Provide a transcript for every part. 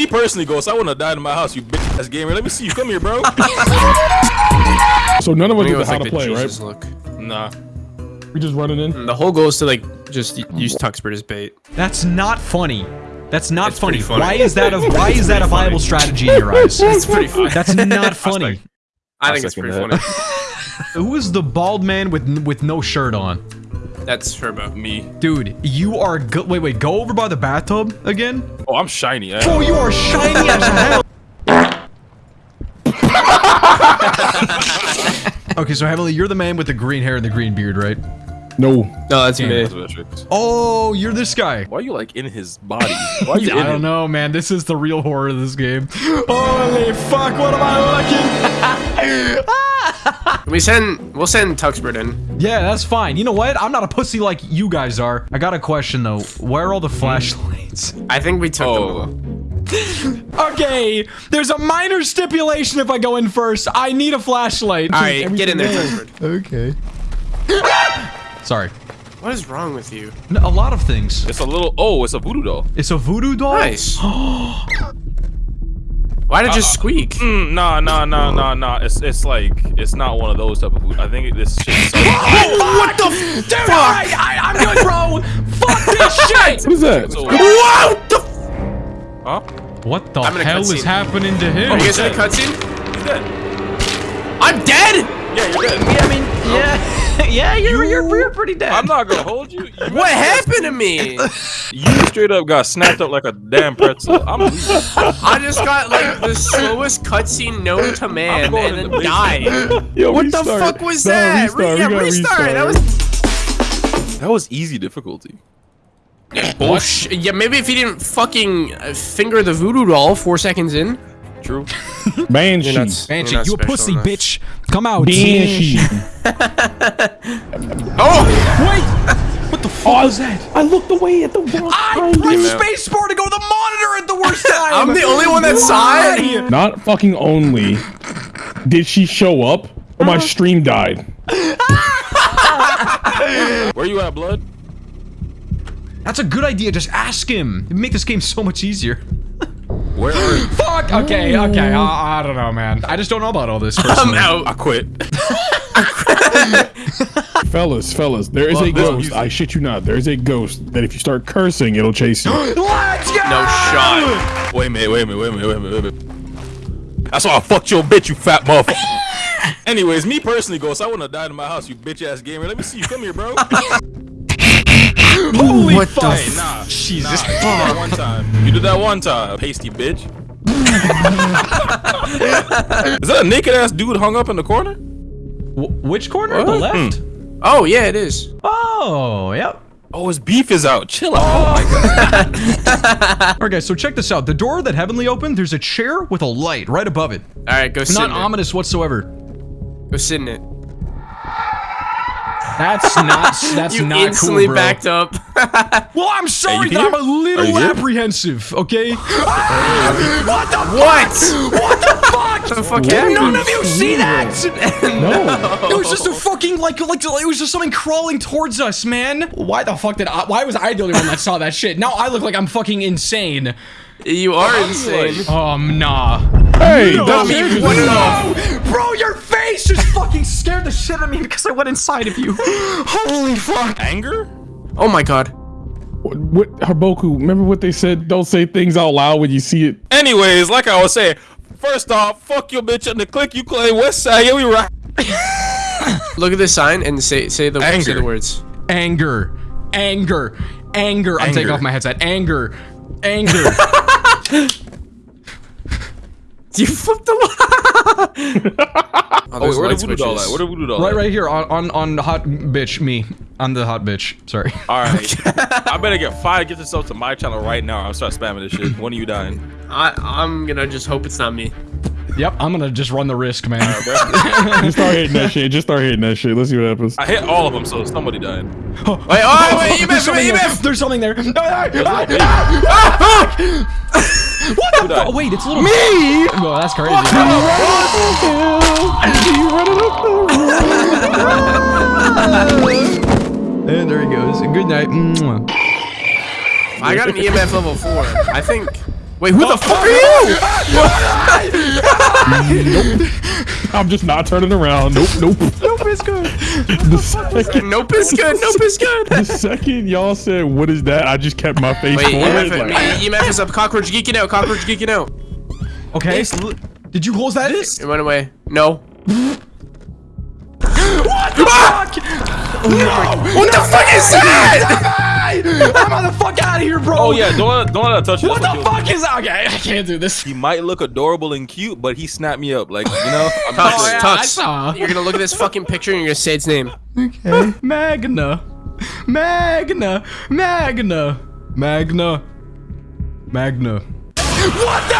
me personally, Ghost, I wouldn't have died in my house, you bitch ass gamer. Let me see you. Come here, bro. So none of us I think know how like to play, Jesus right? look. nah. We just running in. The whole goal is to like just use Tuxbird as bait. That's not funny. That's not It's funny. funny. Why is that a why is that a viable strategy in your eyes? It's pretty funny. That's not funny. I think it's pretty that. funny. Who is the bald man with with no shirt on? That's Turbo. Me. Dude, you are good. wait wait go over by the bathtub again. Oh, I'm shiny. Eh? Bro, you are shiny as hell. okay, so Heavenly, you're the man with the green hair and the green beard, right? No. No, that's me. That's what it is. Oh, you're this guy. Why are you like in his body? Why are you in I don't him? know, man. This is the real horror of this game. Holy fuck, what am I looking? We send. We'll send Tuxbird in. yeah, that's fine. You know what? I'm not a pussy like you guys are. I got a question though. Where are all the flashlights? I think we took Oh. them. okay, there's a minor stipulation if I go in first. I need a flashlight. All right, get in there, Tuxbird. Okay. Sorry. What is wrong with you? A lot of things. It's a little. Oh, it's a voodoo doll. It's a voodoo doll. Nice. Why did it just squeak? Mm, nah, nah, nah, nah, nah. It's it's like it's not one of those type of food. I think this shit. Is so what the f- Dude, I, I, I'm good, bro. Fuck this shit. What is that? What the? huh? What the I'm in a hell is happening to him? Are you guys in a cutscene? He's dead. I'm dead. Yeah, you're dead. I mean, yeah, yeah, you're, you're you're pretty dead. I'm not gonna hold you. you What happened to me? You straight up got snapped up like a damn pretzel. I'm leaving. I just got like the slowest cutscene known to man and then the died. Yo, What the fuck was No, that? Restart. Re- yeah, restart. restart. That was That was easy difficulty. bullshit. Yeah, maybe if he didn't fucking uh, finger the voodoo doll four seconds in. True. Banshee. You're not, Banshee, you're you a pussy, enough. bitch. Come out. Banshee. Oh! Wait. What the fuck was that? I looked away at the wrong I time. pressed Damn spacebar to go to the monitor at the worst time. I'm the only one that saw it. Not fucking only did she show up, but my uh-huh. stream died. Where you at, blood? That's a good idea. Just ask him. It'd make this game so much easier. Where are you? Fuck. Okay. Okay. I, I don't know, man. I just don't know about all this. I'm out. I quit. Fellas, fellas, there is Love a ghost. music. I shit you not. There is a ghost that if you start cursing, it'll chase you. Let's go. No shot. Wait a minute, wait a minute, wait a minute, wait a minute, wait a minute. That's why I fucked your bitch, you fat motherfucker. Anyways, me personally, Ghost, I wouldn't have died in my house, you bitch ass gamer. Let me see you. Come here, bro. Holy What the fuck. Hey, nah. Jesus. Nah, you did that one time. You did that one time, pasty bitch. Is that a naked ass dude hung up in the corner? Wh- which corner? The What? left? Hmm. Oh yeah, it is. Oh, yep. Oh, his beef is out. Chill out. Oh, oh my god. Alright guys, so check this out. The door that Heavenly opened, there's a chair with a light right above it. All right, go sit Not in it. ominous whatsoever. Go sit in it. That's not that's You not instantly cool, bro. backed up. Well, I'm sorry that I'm a little apprehensive, okay? what the what? What the fuck? the fuck Did happened? none of you see that? No. It was just a fucking like like it was just something crawling towards us, man. Why the fuck did I? Why was I the only one that saw that shit? Now I look like I'm fucking insane. You are insane. Um, nah. Hey, No, that's no, bro, your face just fucking scared the shit out of me because I went inside of you. Holy fuck. Anger? Oh my god. what, what Harboku, remember what they said? Don't say things out loud when you see it. Anyways, like I was saying, first off, fuck your bitch on the click you claim West Side. Yeah, we right. Look at this sign and say say the say the words. Anger. Anger. Anger. I'm taking off my headset. Anger. Anger. You flipped the Oh, wait, where the voodoo doll at? Where the voodoo doll right, at? right here on, on, on the hot bitch, me. I'm the hot bitch. Sorry. All right. I better get five. Get yourself to my channel right now. I'll start spamming this shit. When are you dying? I I'm gonna just hope it's not me. Yep, I'm gonna just run the risk, man. Bro, Just start hitting that shit. Just start hitting that shit. Let's see what happens. I hit all of them, so somebody died. Wait, oh wait, There's EMF, something wait, there. EMF. There's something there. What the fuck? Wait, it's little. Me? Oh, that's crazy. and there he goes. Good night. I got an EMF level four. I think Wait, who the oh, fuck are oh, you? I'm just not turning around. Nope, nope. Nope, it's good. The second, Nope is good. Nope is good. the second y'all said, "What is that?" I just kept my face Wait, forward. EMF, like- EMF is up. Cockroach geeking out. Cockroach geeking out. Okay. Did you close that? It went away. No. What the ah! fuck? No. What the fuck is that? I'm on the fuck out of here, bro. Oh yeah, don't let, don't let that touch you. What the fuck is that? Okay, I can't do this. He might look adorable and cute, but he snapped me up. Like you know, I'm Tux, just oh, yeah, saying. Tux. You're gonna look at this fucking picture and you're gonna say its name. Okay. Magna. Magna. Magna. Magna. Magna. What the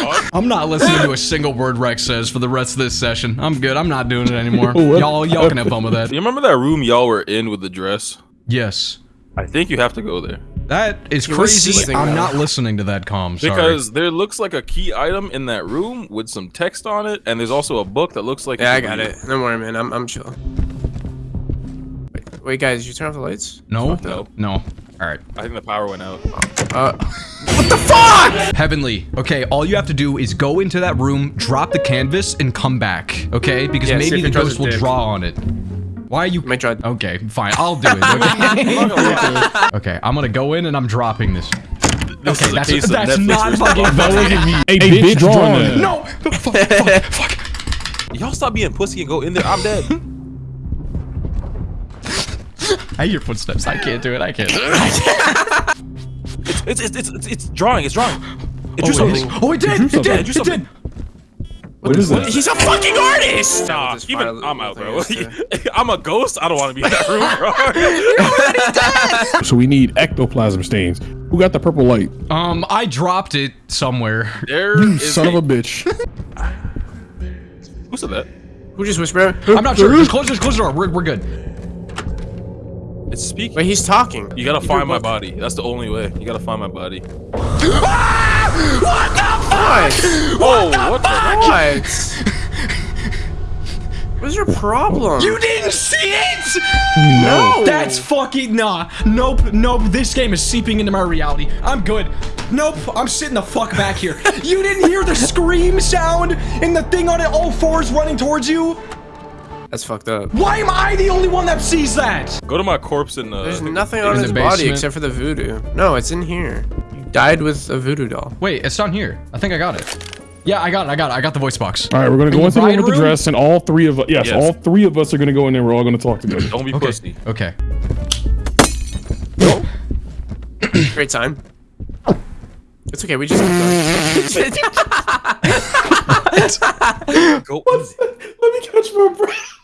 fuck? I'm not listening to a single word Rex says for the rest of this session. I'm good. I'm not doing it anymore. Y'all, y'all can have fun with that. Do you remember that room y'all were in with the dress? Yes. I think you have to go there That is was crazy. seizing, I'm though. not listening to that com. Sorry. because there looks like a key item in that room with some text on it, and there's also a book that looks like. Yeah, I got read. it. Don't worry, man. I'm, I'm chill. Wait, wait, guys, did you turn off the lights? no, No. no. All right. I think the power went out. Uh, what the fuck? Heavenly. Okay, all you have to do is go into that room, drop the canvas, and come back. Okay, because Yeah, maybe the ghost will dick. draw on it. Why are you? might try. Okay, fine. I'll do it. Okay. okay, I'm gonna go in and I'm dropping this. This Okay, that's that's not versus fucking. That wasn't me. Hey, bitch, drawing that. No. Fuck. Fuck. Fuck. Y'all stop being pussy and go in there. I'm dead. I hear footsteps. I can't do it. I can't. It. it's, it's, it's, it's, it's drawing. It's drawing. It drew Oh, it is. something. Oh, it did. drew It did. It drew It something. did. What is that? He's a fucking artist! Nah, even I'm out, bro. thing is to- I'm a ghost. I don't want to be in that room, bro. So we need ectoplasm stains. Who got the purple light? Um, I dropped it somewhere. there You is son of a bitch. Who said that? Who just whispered? I'm not sure. Just close, just close the door. We're, we're good. It's speaking. Wait, he's talking. You gotta find my body. That's the only way. You gotta find my body. What? The fuck? Oh, what the? What? What's your problem? You didn't see it? no. That's fucking nah. Nope, nope. This game is seeping into my reality. I'm good. Nope, I'm sitting the fuck back here. You didn't hear the scream sound and the thing on it all fours running towards you? That's fucked up. Why am I the only one that sees that? Go to my corpse and uh. There's nothing on his the body except for the voodoo. No, it's in here. You died with a voodoo doll. Wait, it's down here. I think I got it. Yeah, I got it. I got it. I got the voice box. All right, we're gonna go the into the room with the room? dress, and all three of us. Yes, Yes. all three of us are gonna go in there. We're all gonna talk together. Don't be Okay. pussy. Okay. Great time. It's okay, we just Go. Let me catch my breath.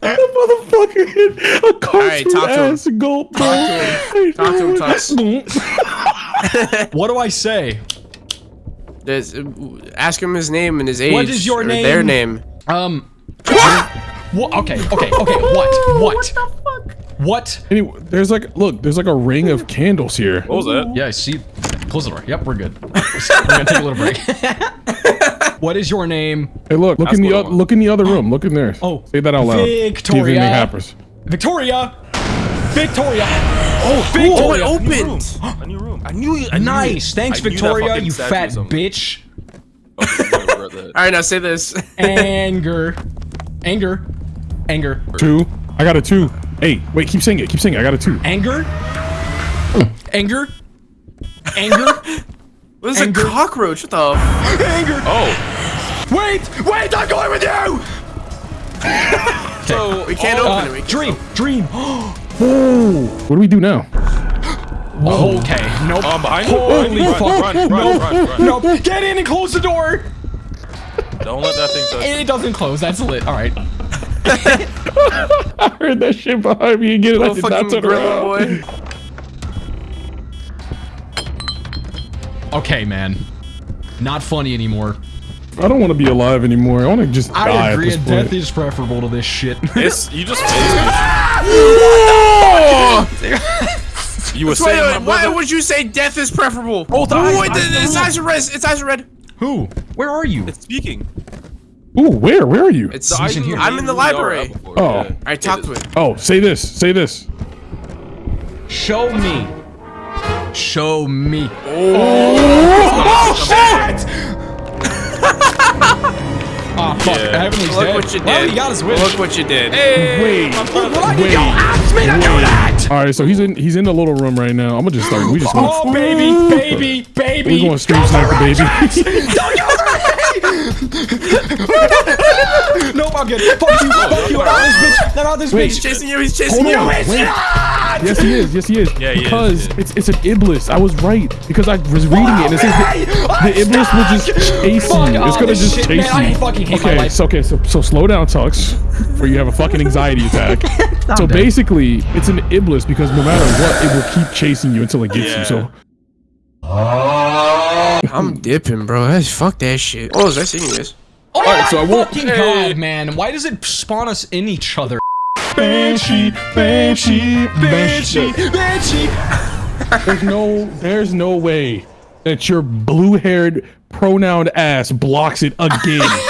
that motherfucker hit a cartoon right, talk to him. ass gulp, bro. Talk to him, Tux. What do I say? There's, ask him his name and his age. What is your or Their name? name. Um. What? Okay. Okay. Okay. What? What? What the fuck? What? Anyway, there's like, look, there's like a ring of candles here. What was that? Yeah. I See. Close the door. Yep. We're good. We're gonna take a little break. what is your name? Hey, look, look That's in the what I o- want. look in the other room. Look in there. Oh, say that out loud. See if Victoria. anything happens. Victoria. Victoria. Oh, Oh, it Victoria. opened. A new room. I knew you. I knew Nice. it. Thanks, I Victoria. You fat bitch. Oh, you're gonna regret that. All right, now say this. Anger. Anger. Anger. Two. I got a two. Hey, wait, keep saying it. Keep saying it. I got a two. Anger. Anger. Anger. What is a cockroach? What the? F- Anger. Oh, Wait. Wait. I'm going with you. so we can't Uh, open it. We can't dream. Dream. Oh, what do we do now? Okay. Nope. um, behind you. Holy you. fuck. Run, run, run, Nope. run, run, run. Nope. Get in and close the door. Don't let that thing touch. And it doesn't close. That's lit. All right. I heard that shit behind me again. and I did not fucking turn around. boy. Okay, man. Not funny anymore. I don't want to be alive anymore. I want to just die I at agree. this and point. Death is preferable to this shit. It's you just. you were Wait, saying, wait, my why would you say death is preferable? Oh, the eyes- wait, eyes the, in the its eyes are red. Its eyes are red. Who? Where are you? It's speaking. Ooh, where? Where are you? It's The in in here. I'm in the room y'all were library. before, Oh. yeah. I talked to it. Oh, say this. Say this. Show me. Show me. Oh, oh shit! Fuck. Yeah. Heavenly's Look dead. what you did. Well, he got his wish. Look what you did. Wait. Why did Wait. you ask me to do that? All right, so he's in he's in the little room right now. I'm gonna just start. We just gonna, Oh, baby, baby, baby. we going stream Go sniper, for baby. Don't go for it. Nope, good. Fuck you, fuck you. I'm out this bitch. I'm out this Wait. He's chasing you. He's chasing you. on. It's Wait. not. Yes, he is. Yes, he is. Yeah, he because he it's it's an iblis. I was right because I was reading it and it says the, the iblis will just chase Fuck you. It's gonna just shit, chase man. I you. fucking hate my okay, life. so okay, so so slow down, Tux, before you have a fucking anxiety attack. so basically, it's an iblis because no matter what, it will keep chasing you until it gets Yeah. you. So I'm dipping, bro. That's fuck that shit. Oh, is that seeing this? Oh Alright, so I won't- fucking god, man. Why does it spawn us in each other? banshee, banshee, Banshee, Banshee. There's no, there's no way that your blue-haired, pronoun ass blocks it again.